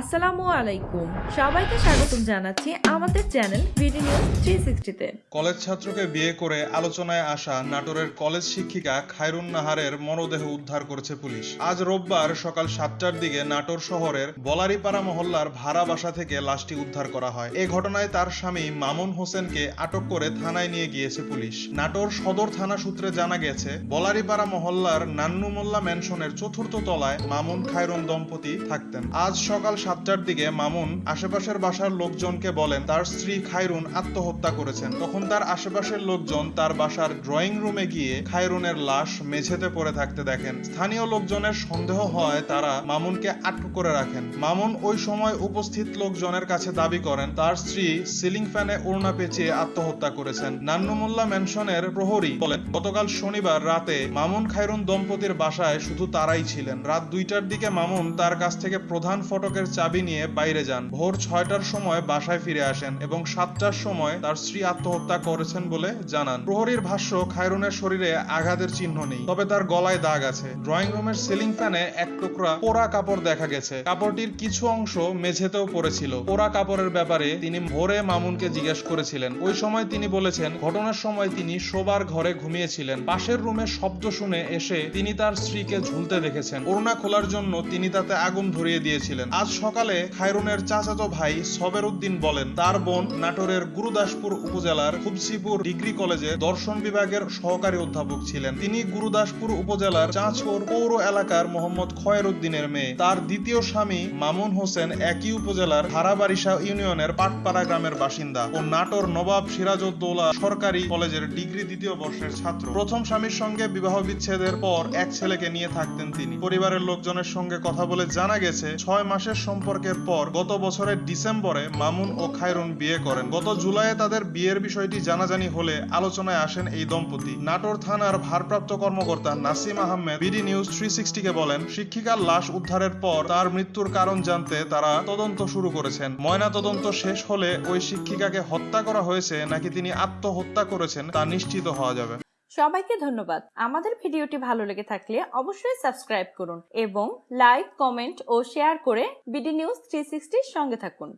আসসালামু আলাইকুম। সবাইকে স্বাগতম জানাচ্ছি আমাদের চ্যানেল ভিডি নিউজ থ্রি সিক্সটিতে কলেজ ছাত্রকে বিয়ে করে আলোচনায় আসা নাটোরের কলেজ শিক্ষিকা খায়রুন নাহারের মরদেহ উদ্ধার করেছে পুলিশ। আজ রোববার সকাল সাতটার দিকে নাটোর শহরের বলারিপাড়া মহল্লার ভাড়া বাসা থেকে লাশটি উদ্ধার করা হয়। এ ঘটনায় তার স্বামী মামুন হোসেনকে আটক করে থানায় নিয়ে গিয়েছে পুলিশ। নাটোর সদর থানা সূত্রে জানা গেছে, বলারিপাড়া মহল্লার নান্নু মোল্লা ম্যানশনের চতুর্থ তলায় মামুন খায়রুন দম্পতি থাকতেন। আজ সকাল সাতটার দিকে মামুন আশেপাশের বাসার লোকজনকে বলেন, তার স্ত্রী খায়রুন আত্মহত্যা করেছেন। তখন তার আশেপাশের লোকজন তার বাসার ড্রয়িং রুমে গিয়ে খায়রুনের লাশ মেঝেতে পড়ে থাকতে দেখেন। স্থানীয় লোকজনের সন্দেহ হয় তারা মামুনকে আটক করে রাখেন। মামুন ওই সময় উপস্থিত লোকজনের কাছে দাবি করেন, তার স্ত্রী সিলিং ফ্যানে ওড়না পেঁচিয়ে আত্মহত্যা করেছেন। নান্নুমুল্লা ম্যানশনের প্রহরী বলেন, গতকাল শনিবার রাতে মামুন খায়রুন দম্পতির বাসায় শুধু তারাই ছিলেন। রাত দুইটার দিকে মামুন তার কাছ থেকে প্রধান ফটকের চাবি নিয়ে বাইরে যান। ভোর ছয়টার সময় বাসায় ফিরে আসেন এবং সাতটার সময় তার স্ত্রী আত্মহত্যা করেছেন বলে জানান। প্রহরীর ভাষ্য, খায়রুনের শরীরে আঘাতের চিহ্ন নেই, তবে তার গলায় দাগ আছে। ড্রয়িং রুমের সিলিং ফ্যানে এক টুকরা পোড়া কাপড় দেখা গেছে। কাপড়টির কিছু অংশ মেঝেতেও পড়েছিল। পোড়া কাপড়ের ব্যাপারে তিনি ভোরে মামুনকে জিজ্ঞেস করেছিলেন। ওই সময় তিনি বলেছেন, ঘটনার সময় তিনি শোবার ঘরে ঘুমিয়েছিলেন। পাশের রুমে শব্দ শুনে এসে তিনি তার স্ত্রীকে ঝুলতে দেখেছেন। ওড়না খোলার জন্য তিনি তাতে আগুন ধরিয়ে দিয়েছিলেন। আজ সকালে খায়রুনের চাচাতো ভাই সবের উদ্দিন বলেন, তার বোন নাটোরের গুরুদাসপুর উপজেলার খুবসিপুর ডিগ্রি কলেজে দর্শন বিভাগের সহকারী অধ্যাপক ছিলেন। তিনি গুরুদাসপুর উপজেলার চাঁচপুর পৌর এলাকার মোহাম্মদ খয়ের উদ্দিনের মেয়ে। তার দ্বিতীয় স্বামী মামুন হোসেন একই উপজেলার হারাবারিশা ইউনিয়নের পাটপাড়া গ্রামের বাসিন্দা ও নাটোর নবাব সিরাজউদ্দৌলা সরকারি কলেজের ডিগ্রি দ্বিতীয় বর্ষের ছাত্র। প্রথম স্বামীর সঙ্গে বিবাহ বিচ্ছেদের পর এক ছেলেকে নিয়ে থাকতেন তিনি। পরিবারের লোকজনের সঙ্গে কথা বলে জানা গেছে, ছয় মাসের সম্পর্কের পর গত বছরের ডিসেম্বরে মামুন ও খায়রুন বিয়ে করেন। গত জুলাইয়ে তাদের বিয়ের বিষয়টি জানাজানি হলে আলোচনায় আসেন এই দম্পতি। নাটোর থানার ভারপ্রাপ্ত কর্মকর্তা Nasim Ahmed BD news three সিক্সটিকে বলেন, শিক্ষিকার লাশ উদ্ধারের পর তার মৃত্যুর কারণ জানতে তারা তদন্ত শুরু করেছেন। ময়না তদন্ত শেষ হলে ওই শিক্ষিকাকে হত্যা করা হয়েছে নাকি তিনি আত্মহত্যা করেছেন তা নিশ্চিত হওয়া যাবে। সবাইকে ধন্যবাদ। আমাদের ভিডিওটি ভালো লেগে থাকলে অবশ্যই সাবস্ক্রাইব করুন এবং লাইক, কমেন্ট ও শেয়ার করে বিডি নিউজ থ্রি সঙ্গে থাকুন।